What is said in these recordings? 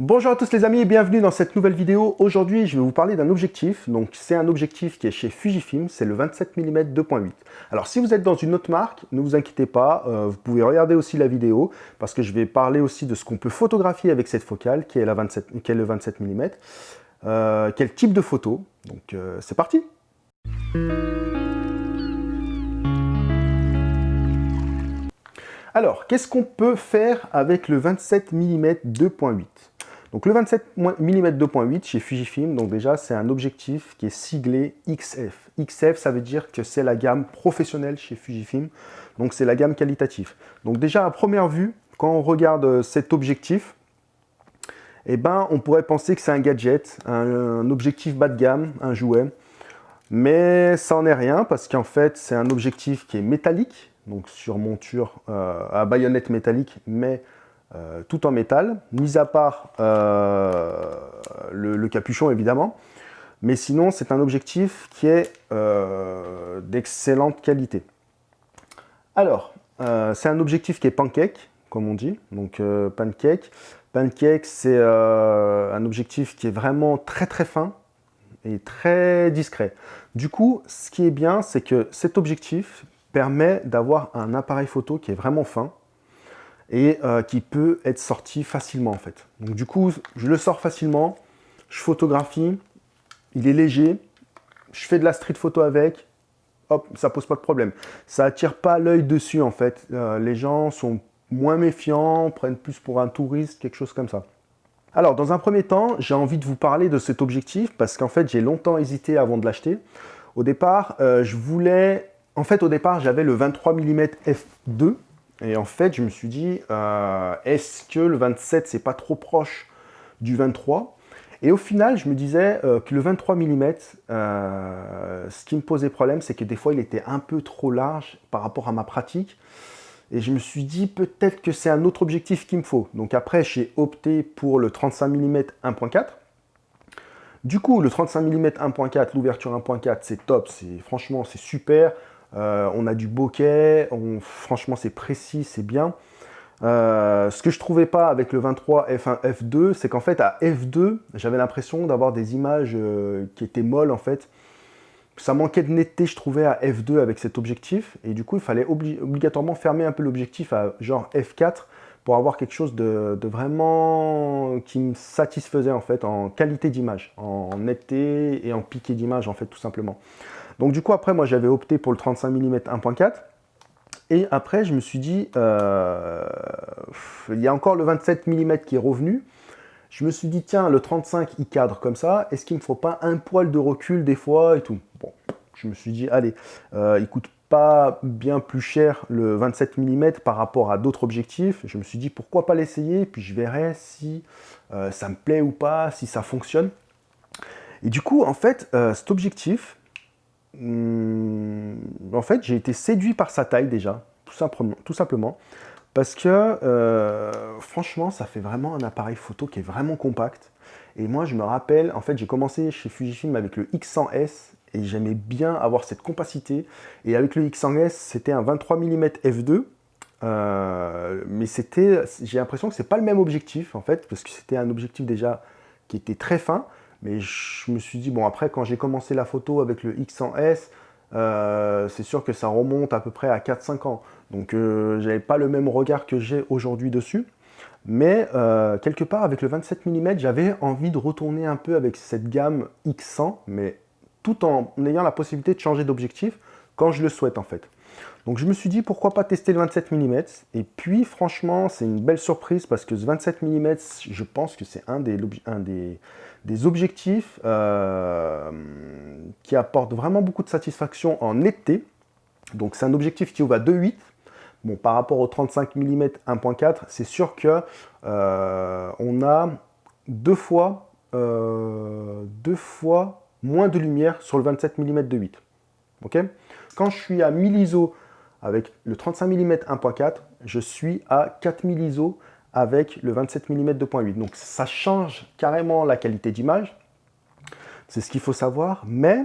Bonjour à tous les amis et bienvenue dans cette nouvelle vidéo. Aujourd'hui, je vais vous parler d'un objectif. Donc, c'est un objectif qui est chez Fujifilm, c'est le 27 mm 2.8. Alors, si vous êtes dans une autre marque, ne vous inquiétez pas, euh, vous pouvez regarder aussi la vidéo parce que je vais parler aussi de ce qu'on peut photographier avec cette focale qui est, la 27, qui est le 27 mm. Euh, quel type de photo? Donc, euh, c'est parti Alors, qu'est-ce qu'on peut faire avec le 27 mm 2.8 Donc le 27 mm 2.8 chez Fujifilm, donc déjà c'est un objectif qui est siglé XF. XF ça veut dire que c'est la gamme professionnelle chez Fujifilm, donc c'est la gamme qualitative. Donc déjà à première vue, quand on regarde euh, cet objectif, eh ben, on pourrait penser que c'est un gadget, un, objectif bas de gamme, un jouet. Mais ça n'en est rien parce qu'en fait, c'est un objectif qui est métallique, donc sur monture euh, à baïonnette métallique, mais euh, tout en métal, mis à part euh, le, capuchon évidemment. Mais sinon, c'est un objectif qui est d'excellente qualité. Alors, c'est un objectif qui est pancake, comme on dit, donc pancake. Pancake, c'est un objectif qui est vraiment très très fin et très discret. Du coup, ce qui est bien, c'est que cet objectif permet d'avoir un appareil photo qui est vraiment fin et euh, qui peut être sorti facilement en fait. Donc du coup, je le sors facilement, je photographie, il est léger, je fais de la street photo avec, hop, ça pose pas de problème. Ça attire pas l'œil dessus en fait. Euh, les gens sont moins méfiants, prennent plus pour un touriste, quelque chose comme ça. Alors, dans un premier temps, j'ai envie de vous parler de cet objectif parce qu'en fait, j'ai longtemps hésité avant de l'acheter. Au départ, euh, je voulais en fait, au départ, j'avais le 23 mm f2. Et en fait, je me suis dit, euh, est-ce que le 27, c'est pas trop proche du 23 Et au final, je me disais euh, que le 23 mm, euh, ce qui me posait problème, c'est que des fois, il était un peu trop large par rapport à ma pratique. Et je me suis dit, peut-être que c'est un autre objectif qu'il me faut. Donc après, j'ai opté pour le 35 mm 1.4. Du coup, le 35 mm 1.4, l'ouverture 1.4, c'est top, franchement, c'est super. Euh, on a du bokeh, franchement c'est précis, c'est bien. Euh, ce que je trouvais pas avec le 23 f1 f2, c'est qu'en fait à f2, j'avais l'impression d'avoir des images euh, qui étaient molles en fait. Ça manquait de netteté, je trouvais, à f2 avec cet objectif. Et du coup, il fallait obligatoirement fermer un peu l'objectif à genre f4 pour avoir quelque chose de, vraiment qui me satisfaisait en fait en qualité d'image, en netteté et en piqué d'image en fait tout simplement. Donc du coup, après, moi, j'avais opté pour le 35 mm 1.4. Et après, je me suis dit, euh, il y a encore le 27 mm qui est revenu. Je me suis dit, tiens, le 35, il cadre comme ça. Est-ce qu'il ne me faut pas un poil de recul des fois et tout? Bon, je me suis dit, allez, euh, il coûte pas bien plus cher le 27 mm par rapport à d'autres objectifs. Je me suis dit, pourquoi pas l'essayer? Puis je verrai si euh, ça me plaît ou pas, si ça fonctionne. Et du coup, en fait, cet objectif, Hmm, en fait, j'ai été séduit par sa taille déjà, tout simplement, parce que euh, franchement, ça fait vraiment un appareil photo qui est vraiment compact. Et moi, je me rappelle, en fait, j'ai commencé chez Fujifilm avec le X100S et j'aimais bien avoir cette compacité. Et avec le X100S, c'était un 23 mm f2. mais c'était, j'ai l'impression que c'est pas le même objectif en fait, parce que c'était un objectif déjà qui était très fin. Mais je me suis dit, bon, après, quand j'ai commencé la photo avec le X100S, euh, c'est sûr que ça remonte à peu près à 4-5 ans. Donc, euh, j'avais pas le même regard que j'ai aujourd'hui dessus. Mais euh, quelque part, avec le 27 mm, j'avais envie de retourner un peu avec cette gamme X100, mais tout en ayant la possibilité de changer d'objectif quand je le souhaite, en fait. Donc je me suis dit pourquoi pas tester le 27 mm et puis franchement c'est une belle surprise parce que ce 27 mm je pense que c'est un, des, objectifs euh, qui apporte vraiment beaucoup de satisfaction en été. Donc c'est un objectif qui ouvre à 2.8 Bon, par rapport au 35 mm 1.4, c'est sûr que euh, on a deux fois, euh, deux fois moins de lumière sur le 27 mm 2.8. Ok? Quand je suis à 1000 ISO avec le 35 mm 1.4, je suis à 4000 ISO avec le 27 mm 2.8. Donc ça change carrément la qualité d'image. C'est ce qu'il faut savoir. Mais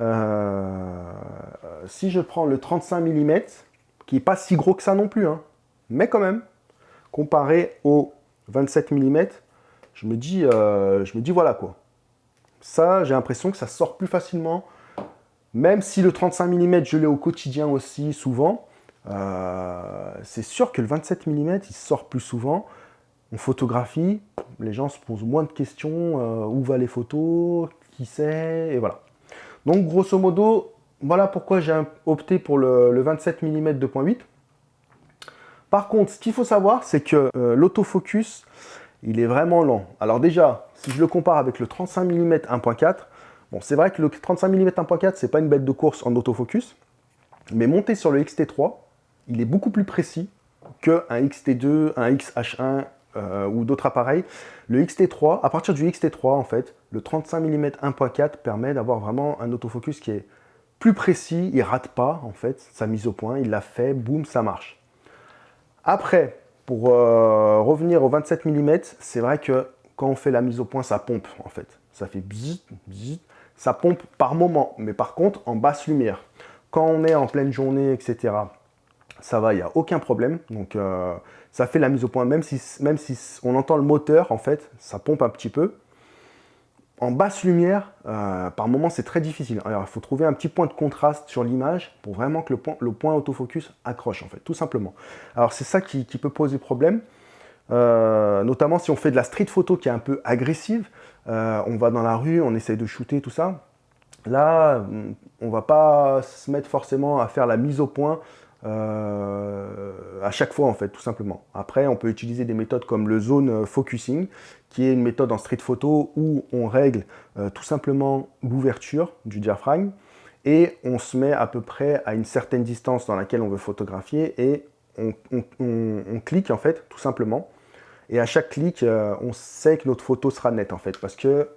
euh, si je prends le 35 mm, qui n'est pas si gros que ça non plus, hein, mais quand même, comparé au 27 mm, je me dis, je me dis voilà quoi. Ça, j'ai l'impression que ça sort plus facilement. Même si le 35 mm, je l'ai au quotidien aussi souvent, c'est sûr que le 27 mm, il sort plus souvent. On photographie, les gens se posent moins de questions, où va les photos, qui sait, et voilà. Donc grosso modo, voilà pourquoi j'ai opté pour le, 27 mm 2.8. Par contre, ce qu'il faut savoir, c'est que euh, l'autofocus, il est vraiment lent. Alors déjà, si je le compare avec le 35 mm 1.4, bon, c'est vrai que le 35 mm 1.4, c'est pas une bête de course en autofocus, mais monté sur le XT3, il est beaucoup plus précis qu'un XT2, un XH1 euh, ou d'autres appareils. Le XT3, à partir du XT3, en fait, le 35 mm 1.4 permet d'avoir vraiment un autofocus qui est plus précis, il rate pas, en fait, sa mise au point, il l'a fait, boum, ça marche. Après, pour euh, revenir au 27 mm, c'est vrai que quand on fait la mise au point, ça pompe, en fait. Ça fait bzzz, bzzz, ça pompe par moment, mais par contre, en basse lumière. Quand on est en pleine journée, etc., ça va, il n'y a aucun problème. Donc, euh, ça fait la mise au point, même si, même si on entend le moteur, en fait, ça pompe un petit peu. En basse lumière, euh, par moment, c'est très difficile. Alors, il faut trouver un petit point de contraste sur l'image pour vraiment que le point, autofocus accroche, en fait, tout simplement. Alors, c'est ça qui, peut poser problème, euh, notamment si on fait de la street photo qui est un peu agressive. Euh, on va dans la rue, on essaye de shooter, tout ça. Là, on va pas se mettre forcément à faire la mise au point euh, à chaque fois en fait, tout simplement. Après, on peut utiliser des méthodes comme le zone focusing, qui est une méthode en street photo où on règle euh, tout simplement l'ouverture du diaphragme et on se met à peu près à une certaine distance dans laquelle on veut photographier et on, clique en fait, tout simplement. Et à chaque clic, euh, on sait que notre photo sera nette en fait, parce que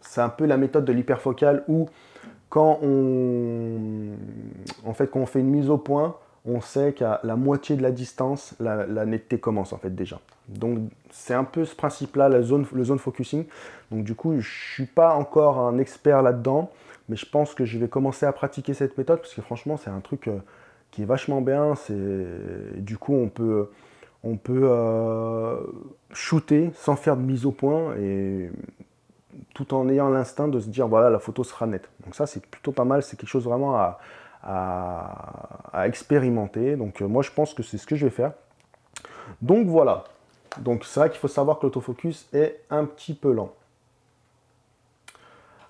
c'est un peu la méthode de l'hyperfocal où quand on, en fait, quand on fait une mise au point, on sait qu'à la moitié de la distance, la, netteté commence en fait déjà. Donc c'est un peu ce principe-là, la zone, le zone focusing. Donc du coup, je ne suis pas encore un expert là-dedans, mais je pense que je vais commencer à pratiquer cette méthode, parce que franchement, c'est un truc euh, qui est vachement bien. Du coup, on peut, on peut euh, shooter sans faire de mise au point, et tout en ayant l'instinct de se dire, voilà, la photo sera nette. Donc ça, c'est plutôt pas mal, c'est quelque chose vraiment à expérimenter. Donc euh, moi, je pense que c'est ce que je vais faire. Donc voilà. Donc c'est vrai qu'il faut savoir que l'autofocus est un petit peu lent.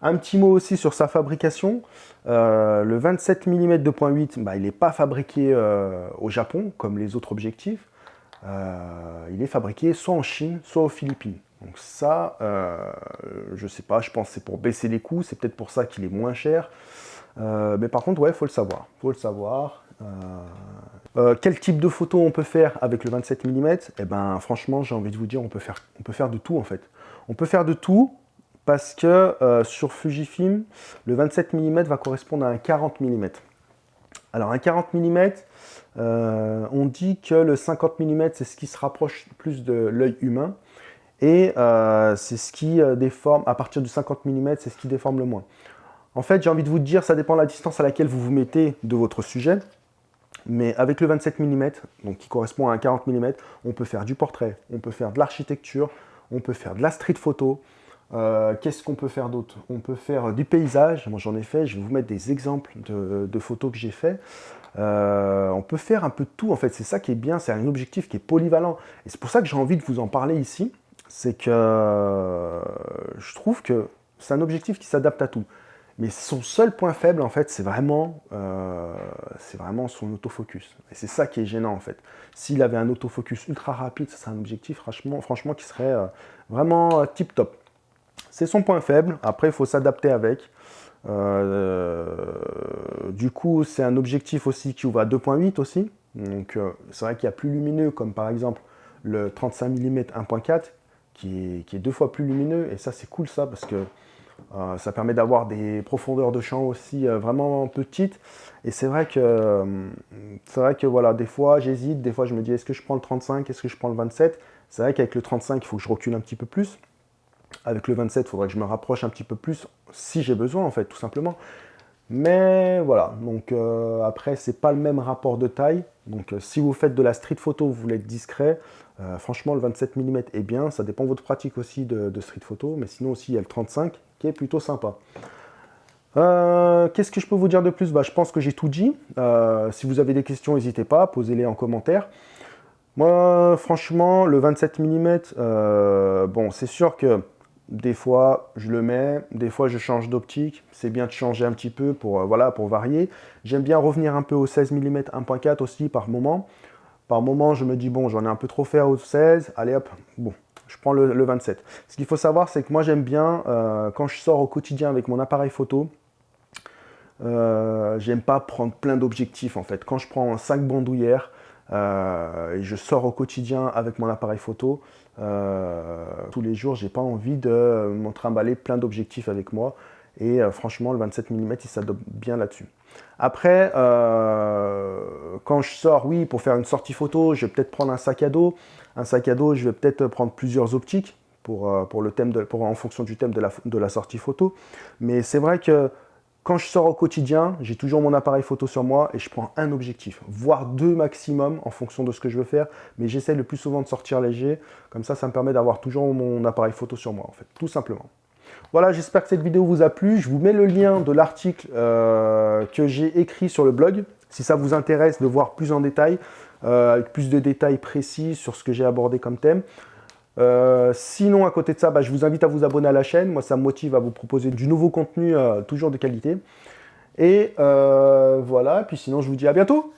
Un petit mot aussi sur sa fabrication. Euh, le 27 mm 2.8, bah, il n'est pas fabriqué au Japon, comme les autres objectifs. Il est fabriqué soit en Chine, soit aux Philippines. Donc ça, je ne sais pas, je pense que c'est pour baisser les coûts, c'est peut-être pour ça qu'il est moins cher. Euh, mais par contre, ouais, il faut le savoir. faut le savoir. Euh, euh, quel type de photo on peut faire avec le 27 mm Eh ben, franchement, j'ai envie de vous dire, on peut, faire, on peut faire de tout, en fait. On peut faire de tout, parce que sur Fujifilm, le 27 mm va correspondre à un 40 mm. Alors, un 40 mm, on dit que le 50 mm, c'est ce qui se rapproche plus de l'œil humain, et c'est ce qui déforme, à partir du 50 mm, c'est ce qui déforme le moins. En fait, j'ai envie de vous dire, ça dépend de la distance à laquelle vous vous mettez de votre sujet. Mais avec le 27 mm, qui correspond à un 40 mm, on peut faire du portrait, on peut faire de l'architecture, on peut faire de la street photo. Euh, qu'est-ce qu'on peut faire d'autre? On peut faire du paysage. Moi, j'en ai fait. Je vais vous mettre des exemples de, photos que j'ai fait. Euh, on peut faire un peu de tout. En fait, c'est ça qui est bien. C'est un objectif qui est polyvalent. Et c'est pour ça que j'ai envie de vous en parler ici. C'est que euh, je trouve que c'est un objectif qui s'adapte à tout. Mais son seul point faible, en fait, c'est vraiment, euh, vraiment son autofocus. Et c'est ça qui est gênant, en fait. S'il avait un autofocus ultra rapide, ça serait un objectif, franchement, franchement qui serait euh, vraiment euh, tip-top. C'est son point faible. Après, il faut s'adapter avec. du coup, c'est un objectif aussi qui ouvre à 2.8 aussi. Donc, c'est vrai qu'il y a plus lumineux, comme par exemple le 35 mm 1.4, qui qui est deux fois plus lumineux. Et ça, c'est cool, ça, parce que euh, ça permet d'avoir des profondeurs de champ aussi euh, vraiment petites. Et c'est vrai que, euh, c'est vrai que voilà, des fois j'hésite, des fois je me dis est-ce que je prends le 35, est-ce que je prends le 27 C'est vrai qu'avec le 35, il faut que je recule un petit peu plus. Avec le 27, il faudrait que je me rapproche un petit peu plus si j'ai besoin en fait, tout simplement. Mais voilà, donc euh, après, c'est pas le même rapport de taille. Donc euh, si vous faites de la street photo, vous voulez être discret, euh, franchement, le 27 mm est bien. Ça dépend de votre pratique aussi de, street photo. Mais sinon aussi, il y a le 35 qui est plutôt sympa. Qu'est-ce que je peux vous dire de plus? Bah, Je pense que j'ai tout dit. si vous avez des questions, n'hésitez pas, posez-les en commentaire. Moi, franchement, le 27 mm, bon, c'est sûr que des fois, je le mets, des fois, je change d'optique. C'est bien de changer un petit peu pour, euh, voilà, pour varier. J'aime bien revenir un peu au 16 mm 1.4 aussi par moment. Par moment, je me dis, bon, j'en ai un peu trop fait au 16. Allez hop, bon, je prends le, 27. Ce qu'il faut savoir, c'est que moi, j'aime bien, euh, quand je sors au quotidien avec mon appareil photo, euh, j'aime pas prendre plein d'objectifs en fait. Quand je prends 5 bandoulières, et je sors au quotidien avec mon appareil photo. Euh, tous les jours, j'ai pas envie de me trimballer plein d'objectifs avec moi. Et euh, franchement, le 27 mm, il s'adopte bien là-dessus. Après, quand je sors, oui, pour faire une sortie photo, je vais peut-être prendre un sac à dos. Un sac à dos, je vais peut-être prendre plusieurs optiques pour, pour le thème pour, en fonction du thème de la sortie photo. Mais c'est vrai que quand je sors au quotidien, j'ai toujours mon appareil photo sur moi et je prends un objectif, voire deux maximum en fonction de ce que je veux faire. Mais j'essaie le plus souvent de sortir léger. Comme ça, ça me permet d'avoir toujours mon appareil photo sur moi, en fait, tout simplement. Voilà, j'espère que cette vidéo vous a plu. Je vous mets le lien de l'article euh, que j'ai écrit sur le blog. Si ça vous intéresse de voir plus en détail, euh, avec plus de détails précis sur ce que j'ai abordé comme thème. Euh, sinon, à côté de ça, bah, je vous invite à vous abonner à la chaîne. Moi, ça me motive à vous proposer du nouveau contenu, euh, toujours de qualité. Et euh, voilà, puis sinon, je vous dis à bientôt